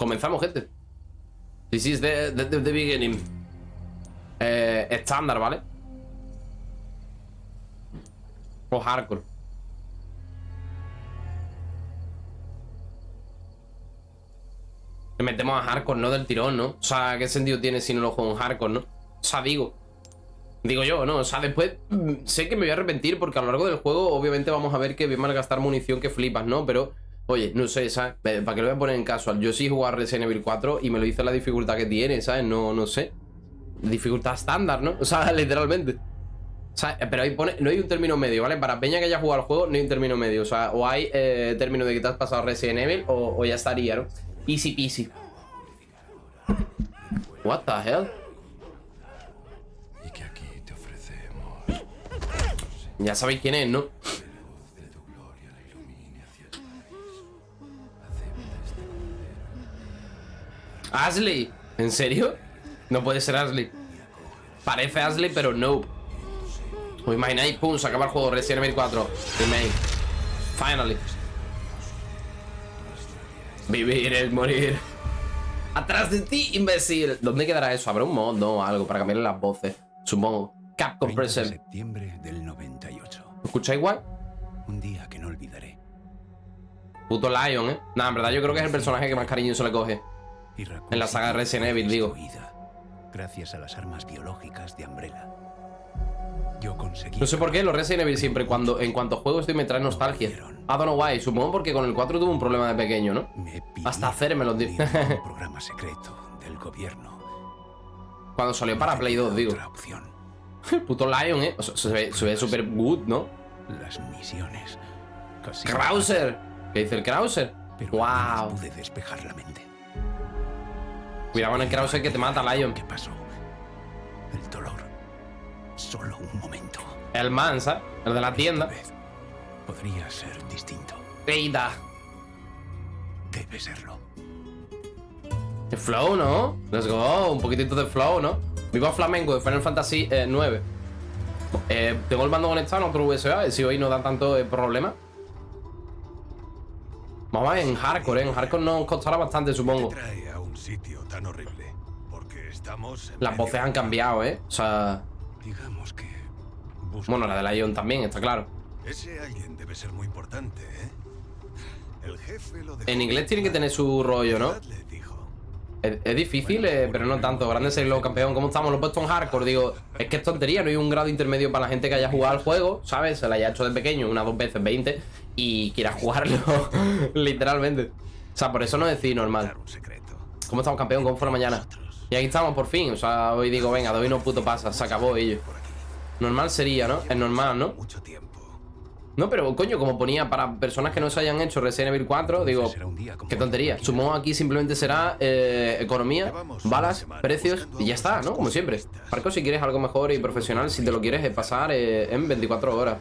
Comenzamos, gente. This is the, the, the beginning. Eh, estándar, ¿vale? O hardcore. Le metemos a hardcore, ¿no? Del tirón, ¿no? O sea, ¿qué sentido tiene si no lo juego en hardcore, no? O sea, digo. Digo yo, ¿no? O sea, después mm, sé que me voy a arrepentir porque a lo largo del juego obviamente vamos a ver que voy a gastar munición que flipas, ¿no? Pero, oye, no sé, ¿sabes? ¿Para qué lo voy a poner en casual? Yo sí jugar Resident Evil 4 y me lo hice la dificultad que tiene, ¿sabes? No, no sé. Dificultad estándar, ¿no? O sea, literalmente. O sea, pero ahí pone, no hay un término medio, ¿vale? Para Peña que haya jugado al juego, no hay un término medio. O sea, o hay eh, término de que te has pasado Resident Evil o, o ya estaría, ¿no? Easy peasy. What the hell? Y que aquí te ofrecemos Ya sabéis quién es, ¿no? Ashley. ¿En serio? No puede ser Ashley. Parece Ashley, pero no. ¿Os imagináis? Pum, se acaba el juego Resident Evil 4. Remake. Finally. Vivir es morir. Atrás de ti, imbécil. ¿Dónde quedará eso? ¿Habrá un mod? No, algo para cambiarle las voces. Supongo. Capcom 30 de Present. septiembre del 98. ¿Lo escucháis igual? Un día que no olvidaré. Puto Lion, ¿eh? Nah, en verdad yo creo que es el personaje que más cariño se le coge. Y En la saga Resident Evil, digo. Gracias a las armas biológicas de Umbrella. Yo conseguí. No sé por qué los Resident Evil siempre cuando en cuanto juego estoy me trae nostalgia. I don't know why. Supongo porque con el 4 tuve un problema de pequeño, ¿no? Me Hasta hacerme los programa secreto del gobierno. Cuando salió para Play 2, digo. Puto Lion, ¿eh? O sea, se ve, se ve súper good, ¿no? Las misiones. Krauser. ¿Qué dice el Krauser? Pero Wow. pude despejar la mente. Cuidado con el Krauser que te mata, Lion. ¿Qué pasó? El dolor. Solo un momento. El man, ¿sabes? El de la tienda. Vez podría ser distinto. Eida. Debe serlo. El flow, ¿no? Let's go. Un poquitito de flow, ¿no? Viva Flamenco de Final Fantasy eh, 9. Eh, tengo el mando conectado en otro USB. Si hoy no da tanto eh, problema. Vamos a ver en hardcore, ¿eh? En hardcore nos costará bastante, supongo. Un sitio tan horrible? Porque estamos en Las medio voces han cambiado, ¿eh? O sea... Digamos que. Bueno, la de Lion también, está claro. Ese alguien debe ser muy importante, ¿eh? El jefe lo dejó En inglés tiene que tener su rollo, ¿no? Es, es difícil, eh, pero no tanto. Grande ser luego campeón. ¿Cómo estamos? Lo he puesto en hardcore. Digo, es que es tontería. No hay un grado intermedio para la gente que haya jugado al juego, ¿sabes? Se la haya hecho de pequeño, una, dos veces, 20, y quiera jugarlo, literalmente. O sea, por eso no decir normal. ¿Cómo estamos, campeón? ¿Cómo fue la mañana? Y aquí estamos por fin. O sea, hoy digo, venga, de hoy no puto pasa. Se acabó ello. Normal sería, ¿no? Es normal, ¿no? No, pero coño, como ponía para personas que no se hayan hecho Resident Evil 4, digo, qué tontería. Supongo aquí simplemente será eh, economía, balas, precios y ya está, ¿no? Como siempre. Marco, si quieres algo mejor y profesional, si te lo quieres pasar eh, en 24 horas.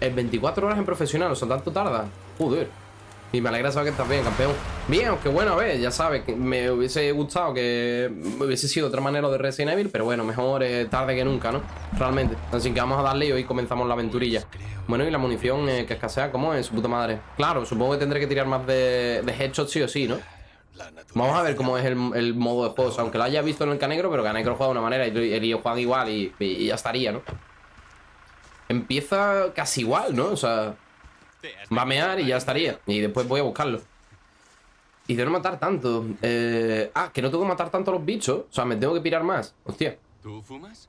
En 24 horas en profesional, o sea, tanto tarda. Joder. Y me alegra saber que estás bien, campeón. Bien, aunque bueno, a ver, ya sabes, me hubiese gustado que hubiese sido otra manera de Resident Evil, pero bueno, mejor eh, tarde que nunca, ¿no? Realmente. Así que vamos a darle y hoy comenzamos la aventurilla. Bueno, y la munición eh, que escasea, ¿cómo es? Su puta madre. Claro, supongo que tendré que tirar más de, de headshots sí o sí, ¿no? Vamos a ver cómo es el, modo de juego. Aunque lo haya visto en el Canegro, pero Canegro juega de una manera y el IO juega igual y ya estaría, ¿no? Empieza casi igual, ¿no? O sea, va a mear y ya estaría. Y después voy a buscarlo. Y de no matar tanto. Eh, ah, que no tengo que matar tanto a los bichos. O sea, me tengo que pirar más. Hostia. ¿Tú fumas?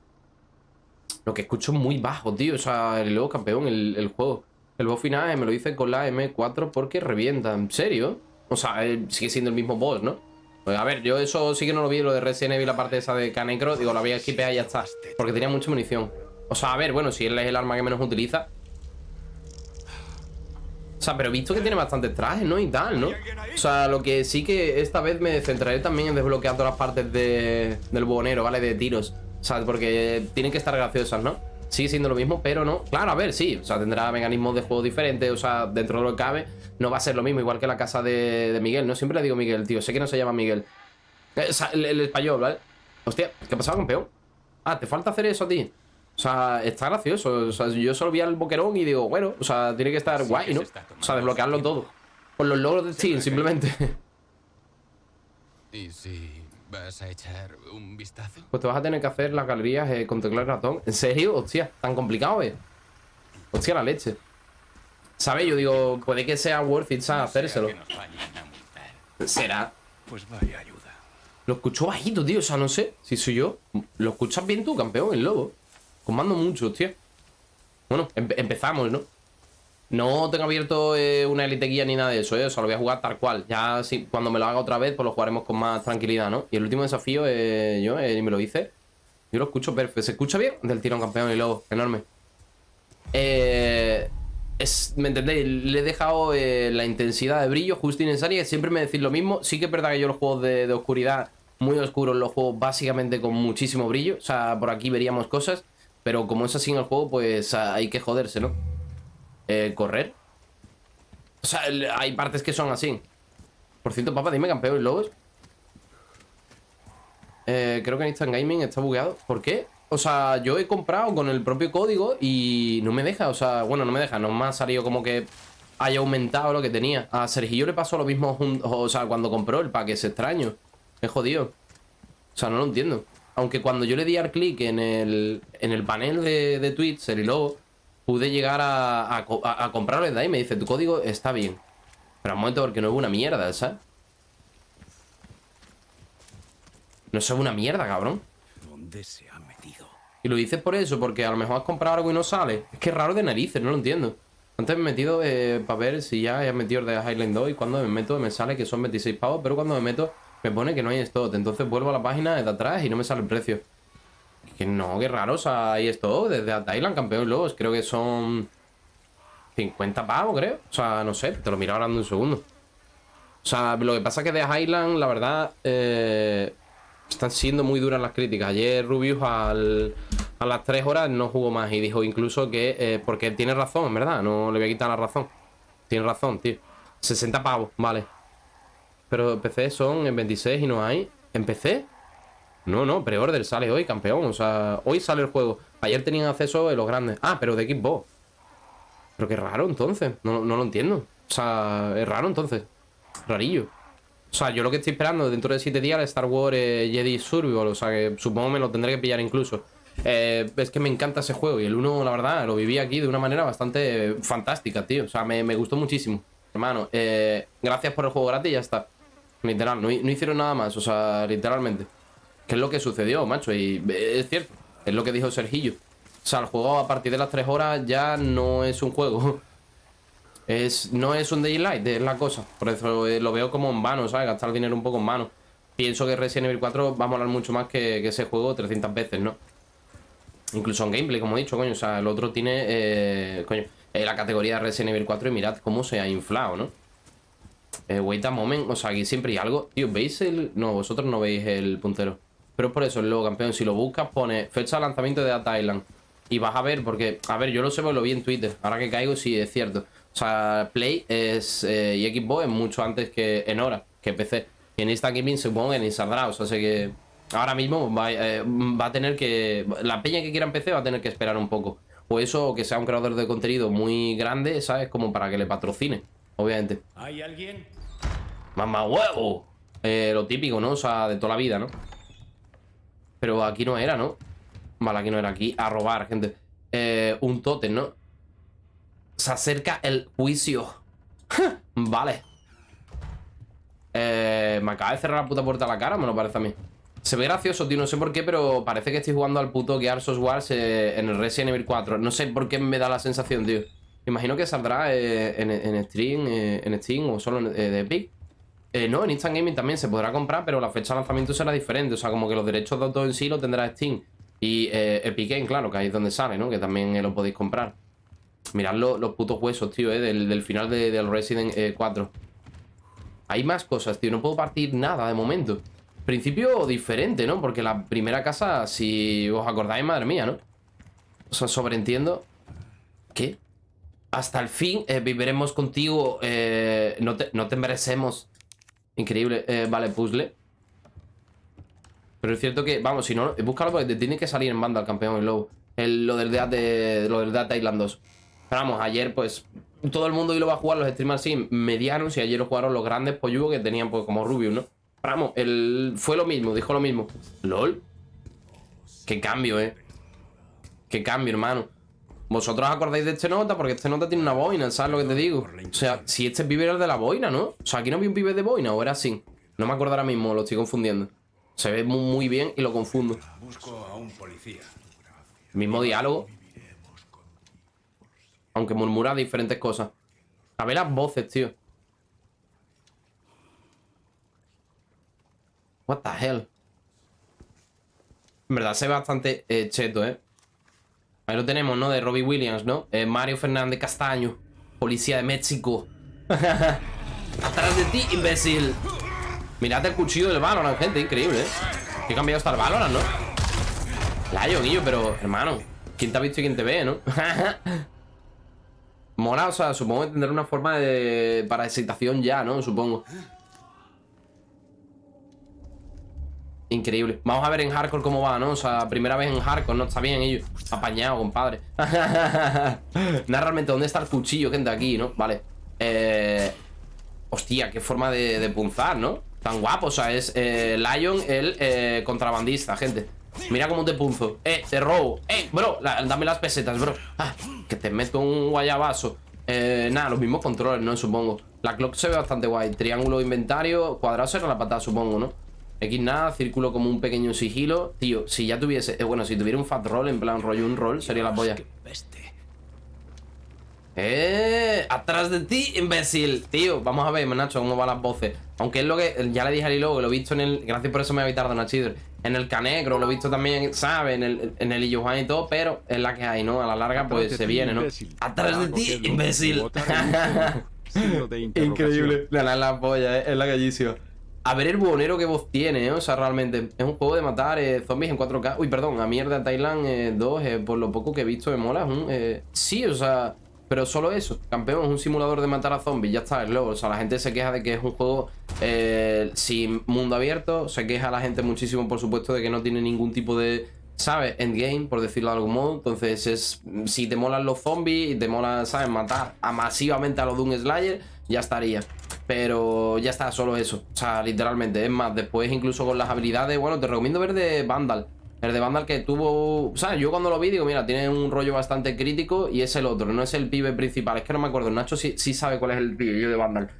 Lo que escucho es muy bajo, tío. O sea, el luego campeón, el, el juego. El boss final eh, me lo dice con la M4 porque revienta. ¿En serio? O sea, eh, sigue siendo el mismo boss, ¿no? Pues a ver, yo eso sí que no lo vi, lo de Resident Evil, la parte esa de Canecro. Digo, la voy a skipear y ya está. Porque tenía mucha munición. O sea, a ver, bueno, si él es el arma que menos utiliza. O sea, pero he visto que tiene bastantes trajes, ¿no? Y tal, ¿no? O sea, lo que sí que esta vez me centraré también en desbloquear todas las partes de, del buhonero, ¿vale? De tiros. O sea, porque tienen que estar graciosas, ¿no? Sigue siendo lo mismo, pero no. Claro, a ver, sí. O sea, tendrá mecanismos de juego diferentes. O sea, dentro de lo que cabe, no va a ser lo mismo, igual que la casa de, de Miguel. No siempre le digo Miguel, tío. Sé que no se llama Miguel. Eh, o sea, el, el español, ¿vale? Hostia, ¿qué ha pasado, campeón? Ah, ¿te falta hacer eso a ti? O sea, está gracioso. O sea, yo solo vi al boquerón y digo, bueno, o sea, tiene que estar Sí, guay, ¿no? O sea, desbloquearlo todo. Por los logros de Steam, simplemente. ¿Y si vas a echar un vistazo? Pues te vas a tener que hacer las galerías eh, con teclado y ratón. ¿En serio? Hostia, tan complicado, eh. Hostia, la leche. ¿Sabes? Yo digo, puede que sea worth it, ¿sabes? Hacérselo. Será. Pues vaya ayuda. Lo escucho bajito, tío. O sea, no sé si soy yo. ¿Lo escuchas bien tú, campeón, el lobo? Comando mucho, hostia. Bueno, empe- empezamos, ¿no? No tengo abierto eh, una elite guía ni nada de eso, ¿eh? O sea, lo voy a jugar tal cual. Ya cuando me lo haga otra vez, pues lo jugaremos con más tranquilidad, ¿no? Y el último desafío, eh, yo, eh, me lo hice. Yo lo escucho perfecto. ¿Se escucha bien? Del tirón campeón y lobo. Enorme. Eh, es, ¿Me entendéis? Le he dejado eh, la intensidad de brillo justo y necesaria. Siempre me decís lo mismo. Sí que es verdad que yo los juegos de, de oscuridad, muy oscuros, los juego básicamente con muchísimo brillo. O sea, por aquí veríamos cosas. Pero como es así en el juego, pues ah, hay que joderse, ¿no? Eh, correr. O sea, hay partes que son así. Por cierto, papá, dime campeón lobos. Eh, creo que en Instant Gaming está bugueado. ¿Por qué? O sea, yo he comprado con el propio código y no me deja. O sea, bueno, no me deja. No me ha salido como que haya aumentado lo que tenía. A Sergio le pasó lo mismo, o sea, cuando compró el pack. Es extraño. Es jodido. O sea, no lo entiendo. Aunque cuando yo le di al clic en el, en el panel de, de tweets, el logo, pude llegar a, a, a- a comprarlo desde ahí. Me dice, tu código está bien. Pero un momento, porque no es una mierda, ¿sabes? No es una mierda, cabrón. ¿Dónde se ha metido? Y lo dices por eso, porque a lo mejor has comprado algo y no sale. Es que es raro de narices, no lo entiendo. Antes me he metido eh, para ver si ya he metido el de Highland 2 y cuando me meto me sale que son 26 pavos, pero cuando me meto me pone que no hay stock. Entonces vuelvo a la página de atrás y no me sale el precio. Que no, qué raro, o sea, hay stock desde Thailand, campeón lobos. Creo que son 50 pavos, creo. O sea, no sé, te lo miro ahora en un segundo. O sea, lo que pasa es que de Highland, la verdad, eh, están siendo muy duras las críticas. Ayer Rubius al, a las 3 horas no jugó más y dijo incluso que, eh, porque tiene razón, en verdad, no le voy a quitar la razón. Tiene razón, tío. 60 pavos, vale. Pero PC son en 26 y no hay. ¿En PC? No, no, pre-order sale hoy, campeón. O sea, hoy sale el juego. Ayer tenían acceso en los grandes. Ah, pero de Xbox. Pero qué raro entonces. No, no lo entiendo. O sea, es raro entonces. Rarillo. O sea, yo lo que estoy esperando dentro de 7 días es Star Wars eh, Jedi Survival. O sea, que supongo me lo tendré que pillar incluso. Eh, es que me encanta ese juego. Y el 1, la verdad, lo viví aquí de una manera bastante fantástica, tío. O sea, me, me gustó muchísimo. Hermano, eh, gracias por el juego gratis y ya está. Literal, no, no hicieron nada más. O sea, literalmente. ¿Qué es lo que sucedió, macho? Y eh, es cierto. Es lo que dijo Sergillo. O sea, el juego a partir de las 3 horas ya no es un juego. Es, no es un daylight, es la cosa. Por eso eh, lo veo como en vano, ¿sabes? Gastar dinero un poco en vano. Pienso que Resident Evil 4 va a molar mucho más que, que ese juego 300 veces, ¿no? Incluso en gameplay, como he dicho, coño. O sea, el otro tiene, eh, coño, la categoría de Resident Evil 4 y mirad cómo se ha inflado, ¿no? Eh, wait a moment, o sea, aquí siempre hay algo. Tío, ¿veis el...? No, vosotros no veis el puntero. Pero es por eso, el logo campeón, si lo buscas, pone fecha de lanzamiento de Data Island. Y vas a ver, porque, a ver, yo lo sé, porque lo vi en Twitter. Ahora que caigo, sí, es cierto. O sea, Play es, eh, y Xbox es mucho antes que en hora, que PC. Y en Instant Gaming supongo que ni saldrá, o sea, sé que ahora mismo va, eh, a tener que... La peña que quiera en PC va a tener que esperar un poco. O eso, que sea un creador de contenido muy grande, ¿sabes? Como para que le patrocine, obviamente. ¿Hay alguien? ¡Mamá huevo! Eh, lo típico, ¿no? O sea, de toda la vida, ¿no? Pero aquí no era, ¿no? Vale, aquí no era. Aquí a robar, gente. Eh, un tótem, ¿no? Se acerca el juicio. vale. Eh, me acaba de cerrar la puta puerta a la cara, me lo parece a mí. Se ve gracioso, tío, no sé por qué, pero parece que estoy jugando al puto Gears of War eh, en el Resident Evil 4. No sé por qué me da la sensación, tío. Me imagino que saldrá eh, en, en Steam, eh, en Steam o solo en, eh, Epic. No, en Instant Gaming también se podrá comprar, pero la fecha de lanzamiento será diferente. O sea, como que los derechos de autor en sí lo tendrá Steam. Y Epic Game, claro, que ahí es donde sale, ¿no? Que también lo podéis comprar. Mirad lo- los putos huesos, tío, eh, del, del final de- del Resident eh, 4. Hay más cosas, tío. No puedo partir nada de momento. Principio diferente, ¿no? Porque la primera casa, si os acordáis, madre mía, ¿no? O sea, sobreentiendo. ¿Qué? Hasta el fin eh, viviremos contigo. eh, no, te, no te merecemos. Increíble. Eh, vale, puzzle. Pero es cierto que, vamos, si no, búscalo porque te tiene que salir en banda el campeón el lobo. El, lo del de, lo del Island 2. Pero vamos, ayer pues todo el mundo hoy lo va a jugar los streamers así medianos y ayer lo jugaron los grandes polludos que tenían pues como Rubius, ¿no? Vamos, el... fue lo mismo, dijo lo mismo. LOL. Qué cambio, eh. Qué cambio, hermano. Vosotros acordáis de este nota porque este nota tiene una boina, ¿sabes lo que te digo? O sea, si este pibe era el de la boina, ¿no? O sea, aquí no vi un pibe de boina o era así. No me acuerdo ahora mismo, lo estoy confundiendo. Se ve muy, bien y lo confundo. Busco a un policía. Mismo diálogo. Aunque murmura diferentes cosas. A ver las voces, tío. What the hell. En verdad se ve bastante eh, cheto, ¿eh? Ahí lo tenemos, ¿no? De Robbie Williams, ¿no? Eh, Mario Fernández Castaño. Policía de México. Atrás de ti, imbécil. Mirad el cuchillo del Valorant, gente. Increíble, ¿eh? Qué cambiado está el Valorant, ¿no? Layo, Guillo, pero, hermano ¿Quién te ha visto y quién te ve, no? Mola, o sea, supongo que tendrá una forma de... Para excitación ya, ¿no? Supongo Increíble Vamos a ver en hardcore cómo va, ¿no? O sea, primera vez en hardcore, ¿no? Está bien ellos Apañado, compadre Nada, realmente, ¿dónde está el cuchillo, gente? Aquí, ¿no? Vale Eh... Hostia, qué forma de, de punzar, ¿no? Tan guapo, o sea, es eh, Lion el eh, contrabandista, gente Mira cómo te punzo Eh, te robo Eh, bro, dame las pesetas, bro ah, Que te meto un guayabazo eh, Nada, los mismos controles, ¿no? Supongo La clock se ve bastante guay Triángulo inventario Cuadrado será la patada, supongo, ¿no? X nada, círculo como un pequeño sigilo Tío, si ya tuviese eh, Bueno, si tuviera un fat roll En plan rollo un roll Sería la polla ¡Eh! ¡Atrás de ti, imbécil! Tío, vamos a ver, Nacho, cómo van las voces. Aunque es lo que. Ya le dije a Lilo, que lo he visto en el. Gracias por eso me ha evitado Nachidor. En el Canegro, lo he visto también, ¿sabes? En el, en el Illujuan y todo, pero es la que hay, ¿no? A la larga, pues se viene, ¿no? ¡Atrás de ti, imbécil! Increíble. La, la, la polla, ¿eh? es la gallísima. A ver el buhonero que voz tiene, ¿eh? O sea, realmente. Es un juego de matar eh, zombies en 4K. Uy, perdón, a mierda Thailand 2, eh, por lo poco que he visto, me mola. eh, Sí, o sea. Pero solo eso, campeón, es un simulador de matar a zombies, ya está, es luego. O sea, la gente se queja de que es un juego eh, sin mundo abierto, se queja la gente muchísimo, por supuesto, de que no tiene ningún tipo de, ¿sabes? Endgame, por decirlo de algún modo. Entonces, es si te molan los zombies y te mola, ¿sabes? Matar a masivamente a los Doom Slayer, ya estaría. Pero ya está, solo eso. O sea, literalmente. Es más, después incluso con las habilidades, bueno, te recomiendo ver de Vandal. El de Vandal que tuvo... O sea, yo cuando lo vi digo, mira, tiene un rollo bastante crítico y es el otro, no es el pibe principal. Es que no me acuerdo, Nacho sí, sí sabe cuál es el pibe de Vandal.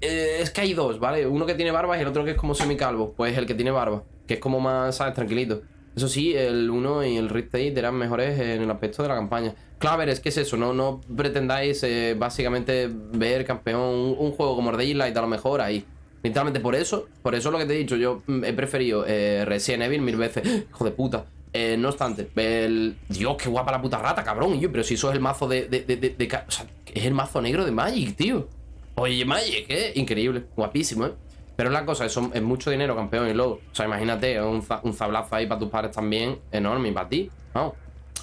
Eh, es que hay dos, ¿vale? Uno que tiene barba y el otro que es como semicalvo. Pues el que tiene barba, que es como más, ¿sabes? Tranquilito. Eso sí, el 1 y el Rift eran mejores en el aspecto de la campaña. Claro, a ver, es que es eso, no, no pretendáis eh, básicamente ver campeón un, juego como Daylight a lo mejor ahí. Literalmente por eso, por eso es lo que te he dicho, yo mm, he preferido eh, Resident Evil mil veces. Hijo de puta. Eh, no obstante, el... Dios, qué guapa la puta rata, cabrón. Yo, pero si eso es el mazo de, de, de, de- O sea, es el mazo negro de Magic, tío. Oye, Magic, ¿eh? Increíble. Guapísimo, ¿eh? Pero la cosa, eso es mucho dinero, campeón, y luego. O sea, imagínate, un, un zablazo ahí para tus padres también, enorme, y para ti. Vamos.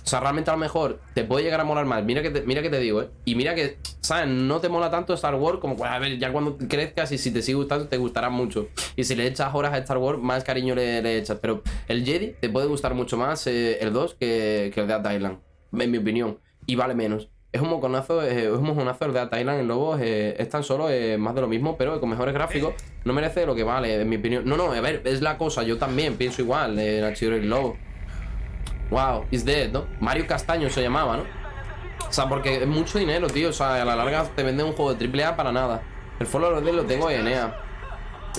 O sea, realmente a lo mejor te puede llegar a molar más. Mira que te, mira que te digo, ¿eh? Y mira que, ¿sabes? No te mola tanto Star Wars como, ya cuando crezcas y si te sigue gustando, te gustará mucho. Y si le echas horas a Star Wars, más cariño le, echas. Pero el Jedi te puede gustar mucho más eh, el 2 que, el de Island, en mi opinión. Y vale menos. Es un moconazo, eh, es un mojonazo el de Dead Island en Lobos. eh, es tan solo eh, más de lo mismo, pero con mejores gráficos. No merece lo que vale, en mi opinión. No, no, a ver, es la cosa. Yo también pienso igual en Archivo y Lobo. Wow, is dead, ¿no? Mario Castaño se llamaba, ¿no? O sea, porque es mucho dinero, tío. O sea, a la larga te venden un juego de AAA para nada. El Follow de lo tengo en EA.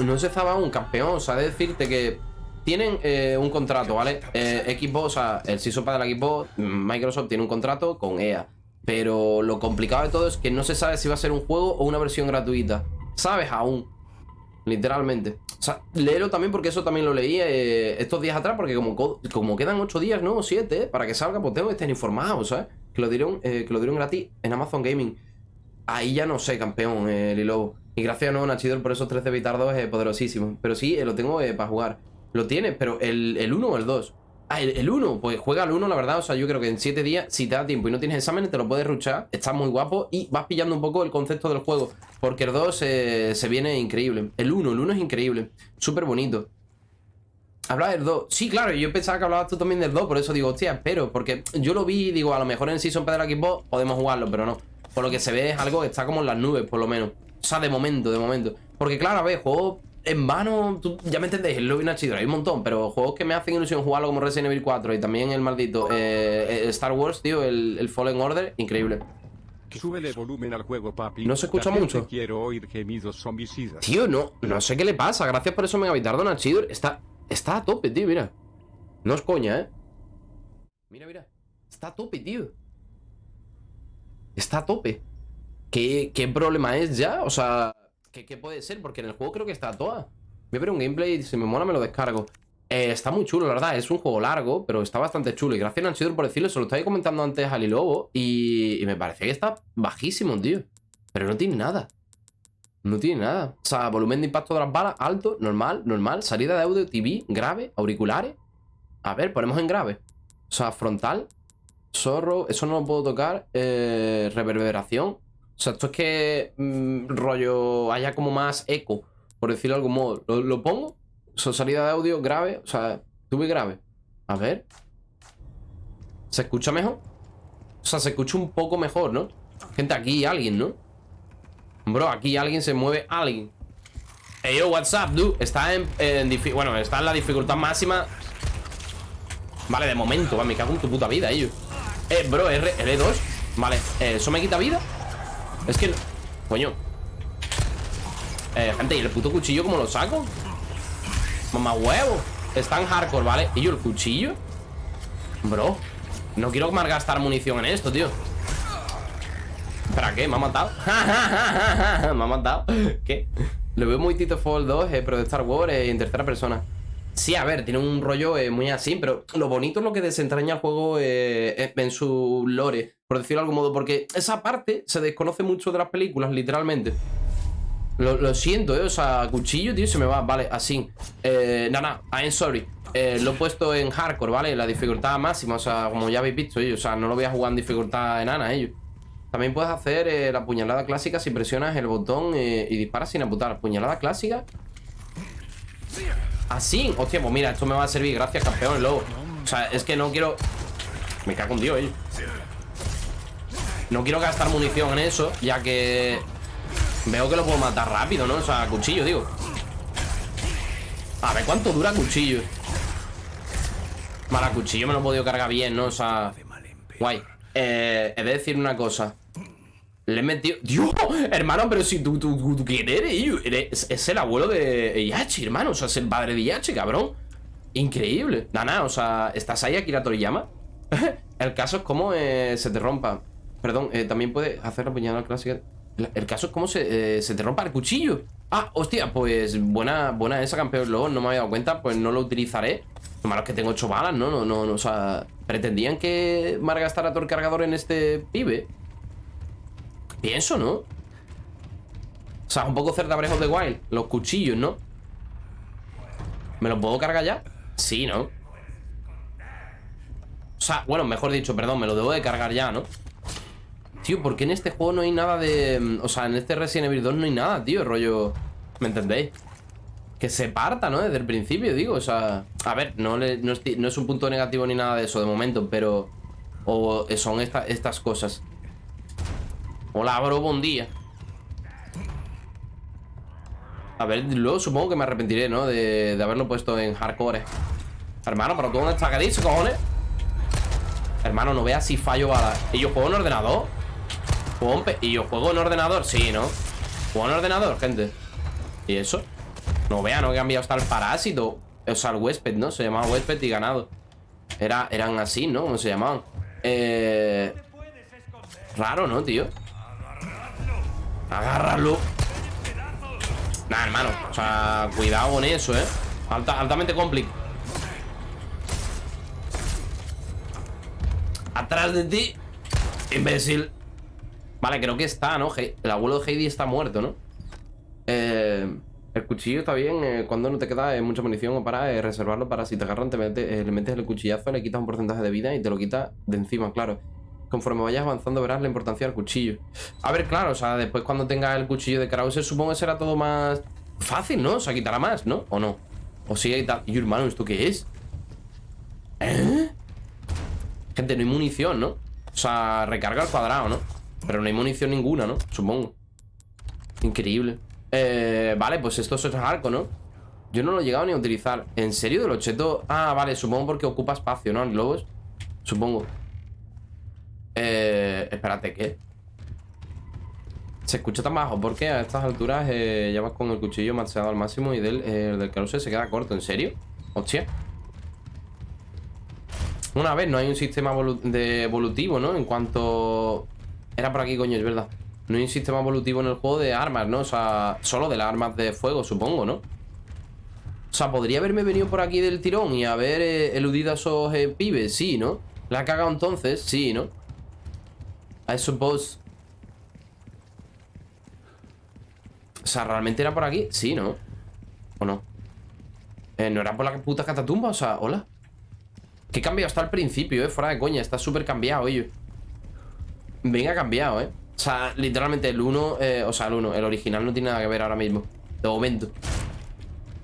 No se estaba un campeón. O sea, de decirte que tienen eh, un contrato, ¿vale? Xbox, o sea, el Pass de la Xbox, Microsoft tiene un contrato con EA. Pero lo complicado de todo es que no se sabe si va a ser un juego o una versión gratuita. ¿Sabes? Aún. Literalmente. O sea, también porque eso también lo leí eh, estos días atrás, porque como, co- como quedan 8 días, ¿no? 7, para que salga, pues tengo que estar informado, ¿sabes? Que lo dieron, eh, que lo dieron gratis en Amazon Gaming. Ahí ya no sé, campeón, eh, Lilobo. Y gracias a nuevo Nachidor por esos 13 bitardos es poderosísimo. Pero sí, eh, lo tengo eh, para jugar. Lo tienes, pero el, el 1 o el 2. Ah, el, el 1, pues juega el 1, la verdad. O sea, yo creo que en 7 días, si te da tiempo y no tienes exámenes, te lo puedes ruchar. Está muy guapo y vas pillando un poco el concepto del juego. Porque el 2 eh, se viene increíble. El 1, el 1 es increíble. Súper bonito. Habla del 2. Sí, claro, yo pensaba que hablabas tú también del 2, por eso digo, hostia, espero. Porque yo lo vi, digo, a lo mejor en Season P de la Xbox podemos jugarlo, pero no. Por lo que se ve es algo que está como en las nubes, por lo menos. O sea, de momento, de momento. Porque claro, a ver, juego en vano, tú ya me entendéis, el lobby Nachidor, hay un montón, pero juegos que me hacen ilusión jugarlo como Resident Evil 4 y también el maldito eh, eh, Star Wars, tío, el, el Fallen Order, increíble. Súbele volumen al juego, papi. No se escucha mucho. Quiero oír gemidos zombicidas. Tío, no, no sé qué le pasa, gracias por eso megabitardo Nachidor, está, está a tope, tío, mira. No es coña, ¿eh? Mira, mira, está a tope, tío. Está a tope. ¿Qué, qué problema es ya? O sea, ¿qué, puede ser? Porque en el juego creo que está a toa. Voy a ver un gameplay y si me mola me lo descargo. Eh, está muy chulo, la verdad. Es un juego largo, pero está bastante chulo. Y gracias, Nanchidor, por decirlo. Se lo estaba comentando antes a Lilobo y, y me parece que está bajísimo, tío. Pero no tiene nada. No tiene nada. O sea, volumen de impacto de las balas, alto, normal, normal. Salida de audio, TV, grave, auriculares. A ver, ponemos en grave. O sea, frontal, zorro, eso no lo puedo tocar. Eh, reverberación. O sea, esto es que mm, rollo haya como más eco, por decirlo de algún modo. Lo, lo pongo. O sea, salida de audio grave. O sea, tuve grave. A ver. ¿Se escucha mejor? O sea, se escucha un poco mejor, ¿no? Gente, aquí alguien, ¿no? Bro, aquí alguien se mueve alguien. Hey, yo, what's up, dude? Está en, Bueno, está en la dificultad máxima Vale, de momento, va, me cago en tu puta vida, ellos Eh, bro, R, R2 Vale, eh, ¿eso me quita vida? Es que... Coño Eh, gente, ¿y el puto cuchillo cómo lo saco? Mamá huevo Está en hardcore, ¿vale? ¿Y yo el cuchillo? Bro No quiero malgastar munición en esto, tío ¿Para qué? ¿Me ha matado? ¿Me ha matado? ¿Qué? Lo veo muy Titanfall 2, eh, pero de Star Wars eh, en tercera persona Sí, a ver, tiene un rollo eh, muy así, pero lo bonito es lo que desentraña el juego eh, en su lore, por decirlo de algún modo, porque esa parte se desconoce mucho de las películas, literalmente. Lo, siento, eh, o sea, cuchillo, tío, se me va, vale, así. Eh, no, I'm sorry. Eh, lo he puesto en hardcore, ¿vale? La dificultad máxima, o sea, como ya habéis visto, ellos, o sea, no lo voy a jugar en dificultad enana, ellos. También puedes hacer eh, la puñalada clásica si presionas el botón eh, y disparas sin apuntar. Puñalada clásica. Así. Hostia, pues mira, esto me va a servir. Gracias, campeón, lobo. O sea, es que no quiero... Me cago en Dios, ellos. No quiero gastar munición en eso, ya que... Veo que lo puedo matar rápido, ¿no? O sea, cuchillo, digo. A ver, ¿cuánto dura cuchillo? Vale, cuchillo me lo he podido cargar bien, ¿no? O sea... Guay. Eh, he de decir una cosa. Le he metido... ¡Dios! Hermano, pero si tú, tú, tú, tú ¿quién eres? Es el abuelo de Yachi, hermano. O sea, es el padre de Yachi, cabrón. Increíble. Nana, o sea, ¿estás ahí, Akira Toriyama? el caso es cómo eh, se te rompa. Perdón, eh, también puede hacer la puñalada clásica. El caso es cómo se, eh, se te rompa el cuchillo. Ah, hostia, pues buena, buena esa, campeón. Luego no me había dado cuenta, pues no lo utilizaré. Lo malo es que tengo 8 balas, ¿no? No, no, no, o sea, pretendían que malgastara todo el cargador en este pibe. Pienso, ¿no? O sea, un poco cerda Breath of the Wild. Los cuchillos, ¿no? ¿Me los puedo cargar ya? Sí, ¿no? O sea, bueno, mejor dicho, perdón, me lo debo de cargar ya, ¿no? Tío, ¿por qué en este juego no hay nada de... O sea, en este Resident Evil 2 no hay nada, tío, rollo... ¿Me entendéis? Que se parta, ¿no? Desde el principio, digo, o sea... A ver, no, es, un punto negativo ni nada de eso de momento, pero... O son esta- estas cosas. Hola, bro, buen día. A ver, luego supongo que me arrepentiré, ¿no? De, haberlo puesto en hardcore. Hermano, pero tú dónde estás, ¿qué cojones? Hermano, no veas si fallo balas. ¿Y yo juego en ordenador? ¿Juego en pe- ¿Y yo juego en ordenador? Sí, ¿no? ¿Juego en ordenador, gente? ¿Y eso? No vea, no he cambiado hasta el parásito O sea, el huésped, ¿no? Se llamaba huésped y ganado Era, Eran así, ¿no? ¿Cómo se llamaban? Eh... Raro, ¿no, tío? Agárralo Nah, hermano O sea, cuidado con eso, ¿eh? Alta- altamente complicado Atrás de ti Imbécil Vale, creo que está, ¿no? El abuelo de Heidi está muerto, ¿no? Eh, el cuchillo está bien eh, cuando no te queda eh, mucha munición o para reservarlo para si te agarran, te metes, eh, le metes el cuchillazo, le quitas un porcentaje de vida y te lo quitas de encima, claro. Conforme vayas avanzando verás la importancia del cuchillo. A ver, claro, o sea, después cuando tengas el cuchillo de Krauser supongo que será todo más fácil, ¿no? O sea, quitará más, ¿no? ¿O no? O sí, y tal. Y hermano, ¿esto qué es? ¿Eh? Gente, no hay munición, ¿no? O sea, recarga al cuadrado, ¿no? Pero no hay munición ninguna, ¿no? Supongo. Increíble. Eh, vale, pues esto es arco, ¿no? Yo no lo he llegado ni a utilizar ¿En serio? ¿Del objeto? Ah, vale, supongo porque ocupa espacio, ¿no? En globos Supongo Eh... Espérate, ¿qué? Se escucha tan bajo porque a estas alturas eh, ya vas con el cuchillo maxeado al máximo y del, eh, del caruse se queda corto. ¿En serio? Hostia. Una vez, no hay un sistema de evolutivo, ¿no? En cuanto... Era por aquí, coño, es verdad. No hay un sistema evolutivo en el juego de armas, ¿no? O sea, solo de las armas de fuego, supongo, ¿no? O sea, podría haberme venido por aquí del tirón y haber eh, eludido a esos eh, pibes, sí, ¿no? La ha cagado entonces, sí, ¿no? I suppose. O sea, ¿realmente era por aquí? Sí, ¿no? ¿O no? Eh, ¿No era por la puta catatumba? O sea, hola Que cambiado hasta el principio, eh Fuera de coña, está súper cambiado, oye Venga, cambiado, eh O sea, literalmente el 1 eh, O sea, el 1, el original no tiene nada que ver ahora mismo De momento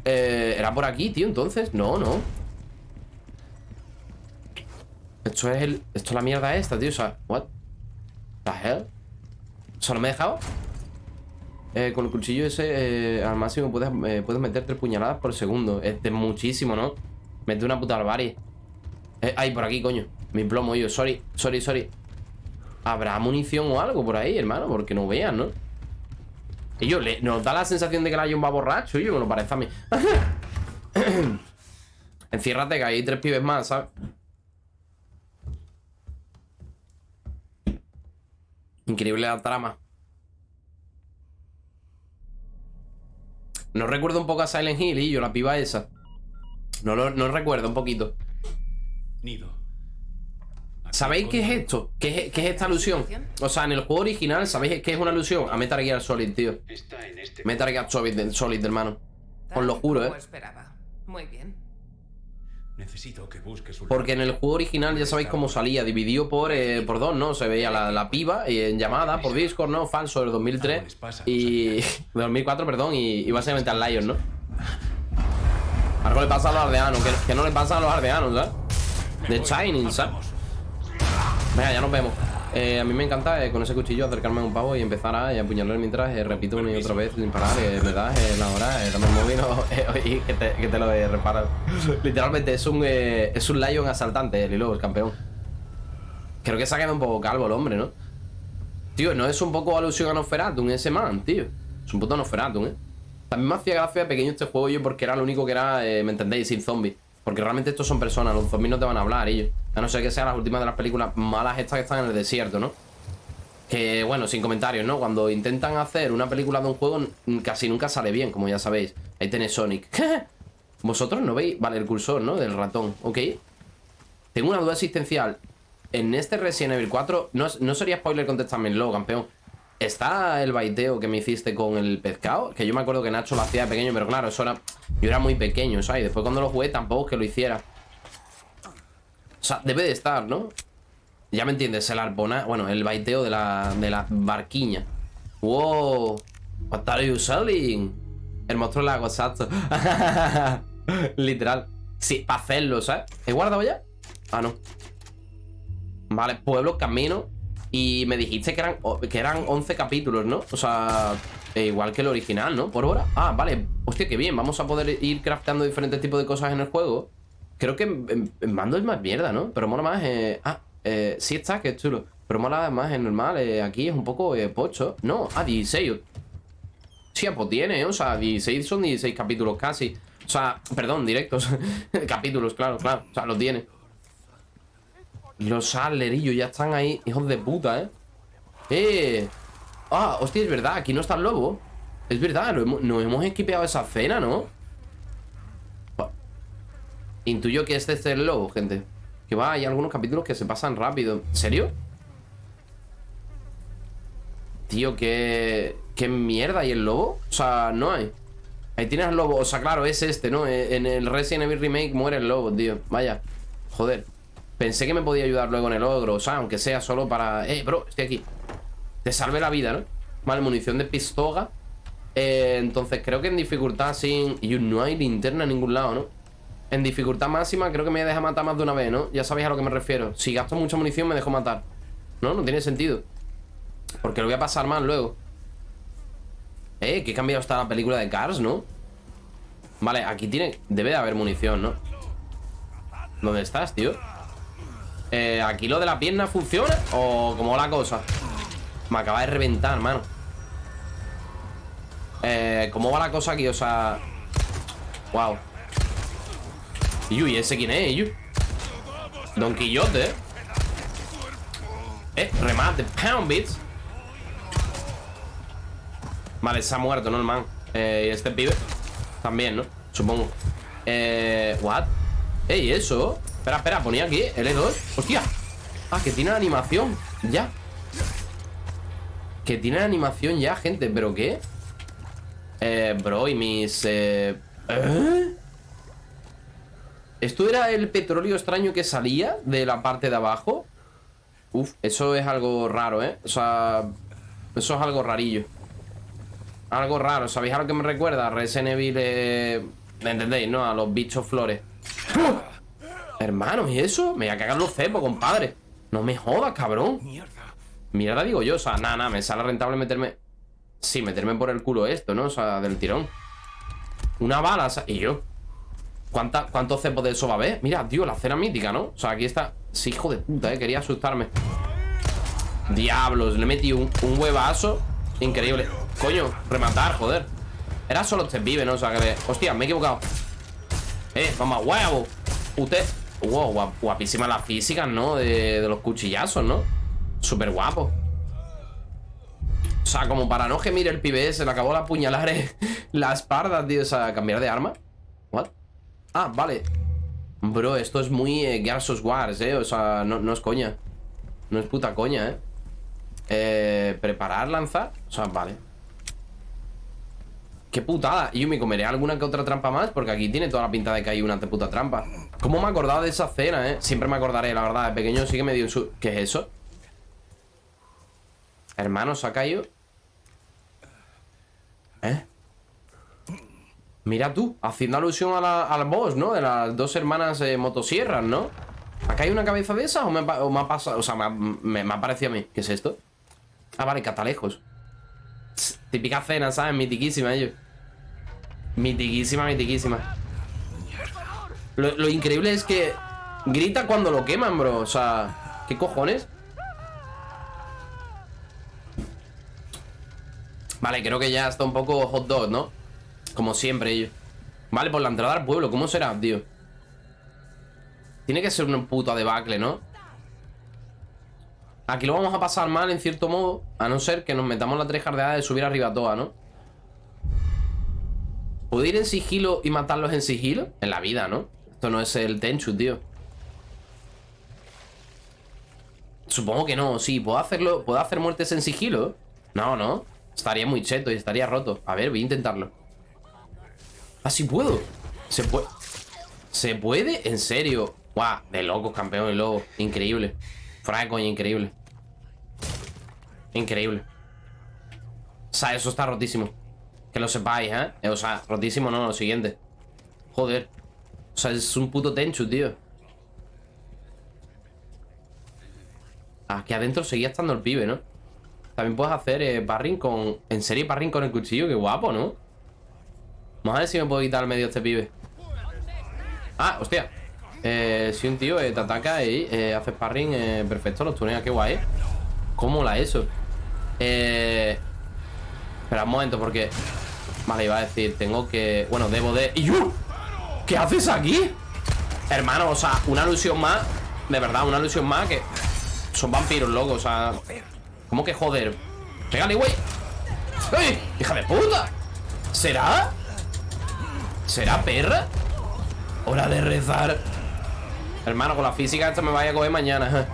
eh, ¿Era por aquí, tío, entonces? No, no Esto es el... Esto es la mierda esta, tío O sea, what? The hell? O sea, ¿no me he dejado? Eh, con el cuchillo ese eh, al máximo puedes, puedes meter tres puñaladas por segundo. Es de muchísimo, ¿no? Mete una puta barbarie. Ay, por aquí, coño. Mi plomo, yo. Sorry, sorry, sorry. ¿Habrá munición o algo por ahí, hermano? Porque no vean, ¿no? Y yo, le, nos da la sensación de que Lion va borracho. Yo me lo parece a mí. Enciérrate, que hay tres pibes más, ¿sabes? Increíble la trama. No recuerdo un poco a Silent Hill y yo, la piba esa. No lo no recuerdo un poquito. Nido. ¿Sabéis qué es esto? ¿Qué es, qué es esta alusión? O sea, en el juego original, ¿sabéis qué es una alusión? A Metal Gear Solid, tío. Este. Metal Gear Solid, Solid hermano. Os lo juro, ¿eh? esperaba. Muy bien. Necesito que busques un. Porque en el juego original ya sabéis cómo salía, dividido por, eh, por dos, ¿no? Se veía la, la piba y en llamada por Discord, ¿no? Falso del 2003 y... 2004, perdón, y, y básicamente al Lion, ¿no? Algo le pasa a los aldeanos, que, que no le pasa a los aldeanos, ¿sabes? De Shining, ¿sabes? Venga, ya nos vemos. Eh, a mí me encanta eh, con ese cuchillo acercarme a un pavo y empezar a apuñalar mientras eh, repito una y otra vez sin parar. Me das la hora, dame el móvil o, eh, oye, que, te, que te lo he reparado. Literalmente es un, es un Lion asaltante, el Lilo, el campeón. Creo que se ha quedado un poco calvo el hombre, ¿no? Tío, no es un poco alusión a Nosferatu, ese man, tío. Es un puto Nosferatu, ¿eh? También me hacía gracia pequeño este juego yo porque era lo único que era, ¿me entendéis? Sin zombies. Porque realmente estos son personas, los zombies no te van a hablar ellos. A no ser que sean las últimas de las películas malas estas que están en el desierto, ¿no? Que, bueno, sin comentarios, ¿no? Cuando intentan hacer una película de un juego, casi nunca sale bien, como ya sabéis. Ahí tenéis Sonic. ¿Vosotros no veis? Vale, el cursor, ¿no? Del ratón, ok. Tengo una duda existencial. En este Resident Evil 4, no, no sería spoiler contestármelo, campeón. ¿Está el baiteo que me hiciste con el pescado? Que yo me acuerdo que Nacho lo hacía de pequeño, pero claro, eso era... Yo era muy pequeño, ¿sabes? Después cuando lo jugué tampoco es que lo hiciera. O sea, debe de estar, ¿no? Ya me entiendes, el arpona... Bueno, el baiteo de la, de la barquiña. ¡Wow! What are you selling? El monstruo lago, exacto. Literal. Sí, para hacerlo, ¿sabes? ¿He guardado ya? Ah, no. Vale, pueblo, camino. Y me dijiste que eran, que eran 11 capítulos, ¿no? O sea, eh, igual que el original, ¿no? Por hora. Ah, vale. Hostia, qué bien. Vamos a poder ir crafteando diferentes tipos de cosas en el juego. Creo que en, mando es más mierda, ¿no? Pero mola más. Eh... Ah, eh, sí está, que es chulo. Pero mola más en normal. eh, aquí es un poco eh, pocho. No, ah, 16. Sí, pues tiene, ¿eh? o sea, 16 son 16 capítulos casi. O sea, perdón, directos. capítulos, claro, claro. O sea, lo tiene. Los adlerillos ya están ahí, hijos de puta, ¿eh? ¡Eh! Ah, hostia, es verdad, aquí no está el lobo. Es verdad, lo hemos- nos hemos equipeado esa cena, ¿no? Intuyo que este es el lobo, gente. Que va, hay algunos capítulos que se pasan rápido. ¿En serio? Tío, qué... ¿Qué mierda? ¿Y el lobo? O sea, no hay. Ahí tienes al lobo. O sea, claro, es este, ¿no? Eh, En el Resident Evil Remake muere el lobo, tío. Vaya. Joder. Pensé que me podía ayudar luego en el ogro. O sea, aunque sea solo para... Eh, bro, estoy aquí. Te salve la vida, ¿no? Vale, munición de pistola. Eh, entonces creo que en dificultad sin... Y no hay linterna en ningún lado, ¿no? En dificultad máxima creo que me deja matar más de una vez, ¿no? Ya sabéis a lo que me refiero. Si gasto mucha munición me dejo matar. No, no tiene sentido. Porque lo voy a pasar mal luego. Eh, que cambiado está la película de Cars, ¿no? Vale, aquí tiene... Debe de haber munición, ¿no? ¿Dónde estás, tío? Eh, ¿Aquí lo de la pierna funciona? ¿O cómo va la cosa? Me acaba de reventar, hermano eh, ¿Cómo va la cosa aquí? O sea... Wow ¿Y ese quién es? Don Quillote, ¿eh? Eh, remate Pound Beats Vale, se ha muerto, ¿no, el man? Eh, y este pibe También, ¿no? Supongo Eh, what? Ey, eso Espera, espera, ponía aquí L2 Hostia Ah, que tiene animación Ya Que tiene animación ya, gente ¿Pero qué? Eh, bro, y mis... Eh... ¿Eh? ¿Esto era el petróleo extraño que salía de la parte de abajo? Uf, eso es algo raro, ¿eh? O sea, eso es algo rarillo Algo raro, ¿sabéis a lo que me recuerda? Resident Evil, eh... ¿entendéis, no? A los bichos flores ¡Uf! Hermano, ¿y eso? Me voy a cagar los cepos, compadre No me jodas, cabrón Mierda, digo yo, o sea, nada, nada Me sale rentable meterme... Sí, meterme por el culo esto, ¿no? O sea, del tirón Una bala, y yo ¿Cuánta, ¿Cuántos cepos de eso va a haber? Mira, tío, la cena mítica, ¿no? O sea, aquí está Sí, hijo de puta, eh, quería asustarme Diablos, le metí un, un huevazo Increíble Coño, rematar, joder Era solo este pibe, ¿no? O sea, que. Hostia, me he equivocado Eh, vamos, huevo Usted... Wow, guap- guapísimas las físicas, ¿no? De, de los cuchillazos, ¿no? Súper guapo. O sea, como para no gemir el pibe Se le acabó la puñalar eh, La espalda, tío O sea, cambiar de arma. What? Ah, vale. Bro, esto es muy eh, of Wars, eh O sea, no, es coña. No es puta coña, eh. Eh, preparar, lanzar O sea, vale. Qué putada. Y yo me comeré alguna que otra trampa más Porque aquí tiene toda la pinta de que hay una de puta trampa ¿Cómo me he acordado de esa cena, eh? Siempre me acordaré, la verdad De pequeño sí que me dio su... ¿Qué es eso? Hermano, ¿se ha caído? ¿Eh? Mira tú, haciendo alusión a la- al boss, ¿no? De las dos hermanas eh, motosierras, ¿no? ¿Acá hay una cabeza de esas o me, ha ha pasado? O sea, me, ha- ha parecido a mí. ¿Qué es esto? Ah, vale, catalejos. Típica cena, ¿sabes? Mitiquísima, ellos. Mitiquísima, mitiquísima. Lo, increíble es que grita cuando lo queman, bro. O sea, ¿qué cojones? Vale, creo que ya está un poco hot dog, ¿no? Como siempre, ellos. Vale, por la entrada al pueblo, ¿cómo será, tío? Tiene que ser una puta debacle, ¿no? Aquí lo vamos a pasar mal, en cierto modo A no ser que nos metamos la trejardeada de subir arriba toda, ¿no? ¿Puedo ir en sigilo y matarlos en sigilo? En la vida, ¿no? Esto no es el Tenchu, tío Supongo que no, sí ¿Puedo hacerlo? ¿Puedo hacer muertes en sigilo? No, no Estaría muy cheto y estaría roto A ver, voy a intentarlo Ah, sí puedo Se puede ¿Se puede? ¿En serio? Guau, de locos, campeón y lobo Increíble Fuera de coña, increíble Increíble O sea, eso está rotísimo Que lo sepáis, ¿eh? O sea, rotísimo no, lo siguiente Joder O sea, es un puto Tenchu, tío Aquí adentro seguía estando el pibe, ¿no? También puedes hacer eh, parring con... En serio, parring con el cuchillo Qué guapo, ¿no? Vamos a ver si me puedo quitar al medio este pibe Ah, hostia eh, Si un tío eh, te ataca y eh, hace sparring eh, Perfecto, los tuneas, qué guay ¿Cómo la eso? Eh... Espera un momento porque Vale, iba a decir, tengo que... Bueno, debo de... ¡Y yo! ¿Qué haces aquí? Hermano, o sea, una alusión más De verdad, una alusión más que Son vampiros, loco, o sea ¿Cómo que joder? Pégale, güey ¡Ey! ¡Hija de puta! ¿Será? ¿Será perra? Hora de rezar Hermano, con la física esta me vaya a coger mañana